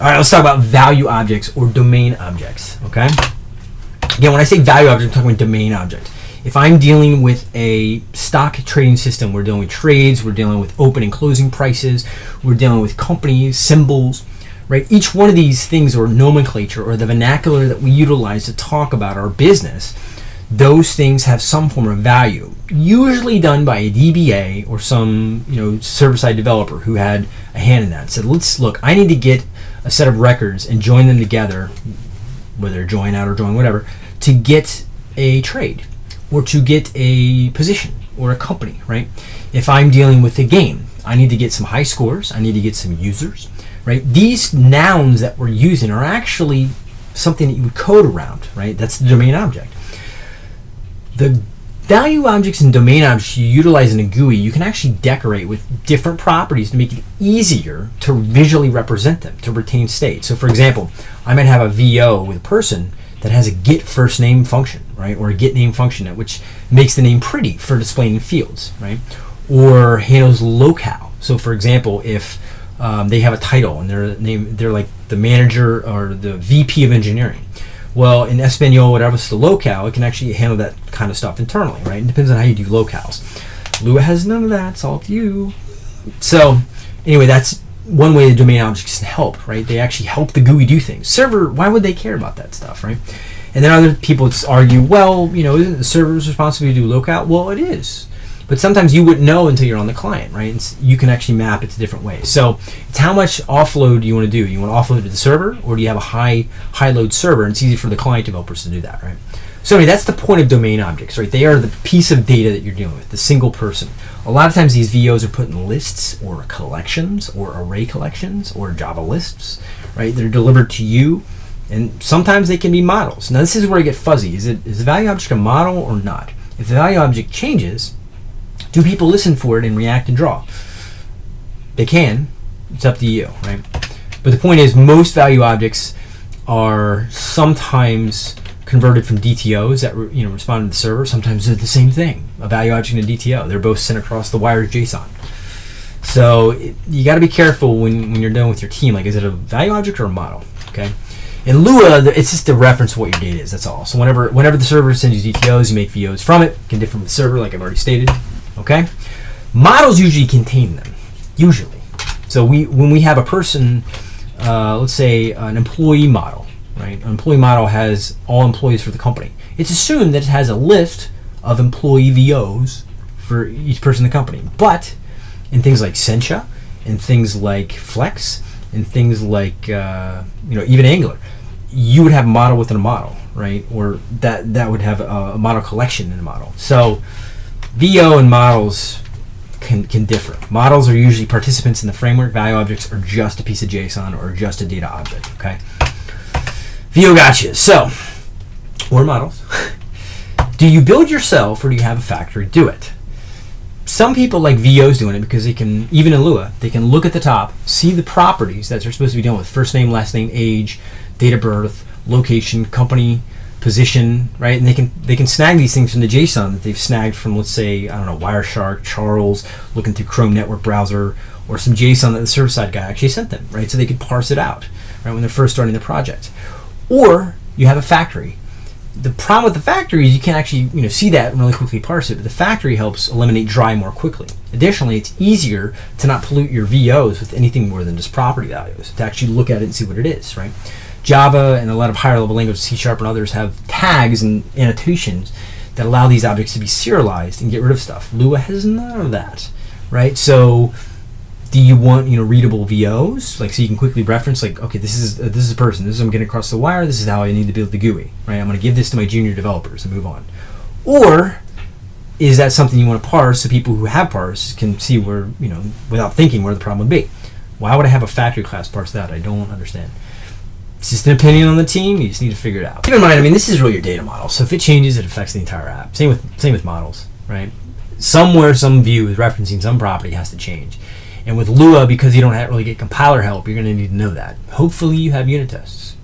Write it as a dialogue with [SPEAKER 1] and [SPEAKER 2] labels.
[SPEAKER 1] All right, let's talk about value objects or domain objects. Okay. Again, when I say value object, I'm talking about domain object. If I'm dealing with a stock trading system, we're dealing with trades, we're dealing with open and closing prices, we're dealing with companies, symbols, right? Each one of these things or nomenclature or the vernacular that we utilize to talk about our business, those things have some form of value, usually done by a DBA or some, you know, server-side developer who had a hand in that. Said, let's look, I need to get a set of records and join them together, whether join out or join whatever, to get a trade or to get a position or a company, right? If I'm dealing with a game, I need to get some high scores, I need to get some users, right? These nouns that we're using are actually something that you would code around, right? That's the domain object. The value objects and domain objects you utilize in a GUI, you can actually decorate with different properties to make it easier to visually represent them, to retain state. So for example, I might have a VO with a person that has a get first name function, right? Or a get name function, which makes the name pretty for displaying fields, right? Or handles locale. So for example, if um, they have a title and their name, they're like the manager or the VP of engineering. Well, in Espanol, whatever's the locale, it can actually handle that kind of stuff internally, right? It depends on how you do locales. Lua has none of that. It's all to you. So, anyway, that's one way the domain objects can help, right? They actually help the GUI do things. Server, why would they care about that stuff, right? And then other people argue, well, you know, isn't the server's responsibility to do locale? Well, it is. But sometimes you wouldn't know until you're on the client, right? And you can actually map it to different ways. So it's how much offload you want to do? You want to offload to the server, or do you have a high high load server? And it's easy for the client developers to do that, right? So anyway, that's the point of domain objects, right? They are the piece of data that you're dealing with, the single person. A lot of times these VOs are put in lists or collections or array collections or Java lists, right? They're delivered to you and sometimes they can be models. Now this is where I get fuzzy. Is it is the value object a model or not? If the value object changes, do people listen for it and react and draw? They can. It's up to you, right? But the point is most value objects are sometimes converted from DTOs that you know respond to the server. Sometimes they're the same thing, a value object and a DTO. They're both sent across the wire as JSON. So it, you got to be careful when, when you're done with your team. Like, is it a value object or a model? Okay. In Lua, it's just a reference to what your data is. That's all. So whenever whenever the server sends you DTOs, you make VOs from it. it can differ from the server, like I've already stated. Okay. Models usually contain them. Usually. So we when we have a person, uh, let's say an employee model, right? An employee model has all employees for the company. It's assumed that it has a list of employee VOs for each person in the company. But in things like Sencha, and things like Flex, and things like uh, you know even Angular, you would have a model within a model, right? Or that that would have a, a model collection in a model. So VO and models can, can differ. Models are usually participants in the framework. Value objects are just a piece of JSON or just a data object. Okay. VO gotcha. So, or models. do you build yourself or do you have a factory do it? Some people like VOs doing it because they can, even in Lua, they can look at the top, see the properties that they're supposed to be dealing with first name, last name, age, date of birth, location, company, position, right? And they can they can snag these things from the JSON that they've snagged from, let's say, I don't know, Wireshark, Charles, looking through Chrome network browser, or some JSON that the server side guy actually sent them, right? So they could parse it out, right, when they're first starting the project. Or you have a factory. The problem with the factory is you can't actually you know see that and really quickly parse it, but the factory helps eliminate dry more quickly. Additionally, it's easier to not pollute your VOs with anything more than just property values, to actually look at it and see what it is, right? Java and a lot of higher level languages, C Sharp and others, have tags and annotations that allow these objects to be serialized and get rid of stuff. Lua has none of that, right? So do you want you know readable VOs like so you can quickly reference like okay this is uh, this is a person. This is I'm getting across the wire. This is how I need to build the GUI right? I'm going to give this to my junior developers and move on. Or is that something you want to parse so people who have parse can see where you know without thinking where the problem would be? Why would I have a factory class parse that? I don't understand it's just an opinion on the team you just need to figure it out keep in mind I mean this is really your data model so if it changes it affects the entire app same with same with models right somewhere some view is referencing some property has to change and with Lua, because you don't really get compiler help, you're going to need to know that. Hopefully you have unit tests.